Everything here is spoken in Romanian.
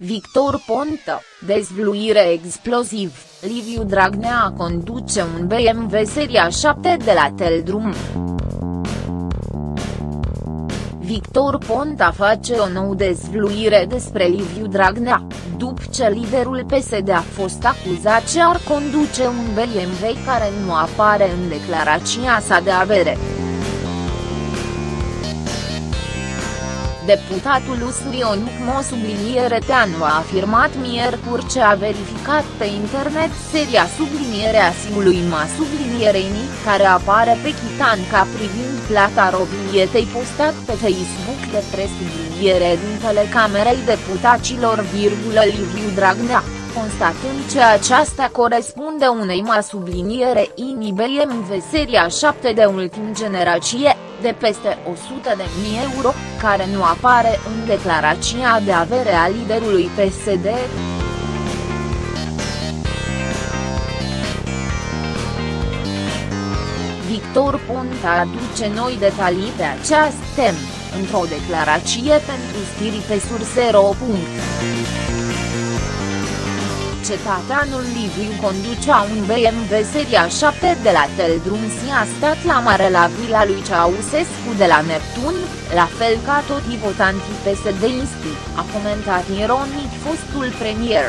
Victor Ponta, dezvluire exploziv, Liviu Dragnea conduce un BMW Seria 7 de la Teldrum. Victor Ponta face o nouă dezvluire despre Liviu Dragnea, după ce liderul PSD a fost acuzat că ar conduce un BMW care nu apare în declarația sa de avere. Deputatul Usurionic Mo subliniere Teanu a afirmat miercuri ce a verificat pe internet seria sublinierea sigului Ma sublinierei care apare pe chitanca privind plata robilietei postat pe Facebook de presubliniere din telecamerei deputaților virgulă Liviu Dragnea constatând că aceasta corespunde unei ma subliniere INIBMV seria 7 de ultim generație, de peste 100 de mii euro, care nu apare în declarația de avere a liderului PSD. Victor Ponta aduce noi detalii pe această temă, într-o declarație pentru stiri pe surse.ro cetățeanul Liviu conducea un BMW seria 7 de la Teldrum și a stat la mare la vila lui Ceausescu de la Neptun, la fel ca toți votantii PSD-isti, a comentat ironic fostul premier.